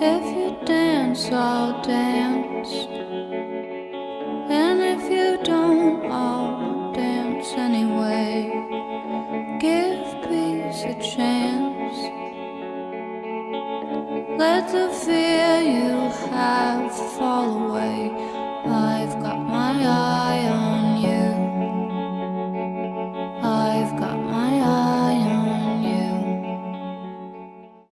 If you dance, I'll dance. And if you don't I'll dance anyway, give peace a chance. Let the fear you.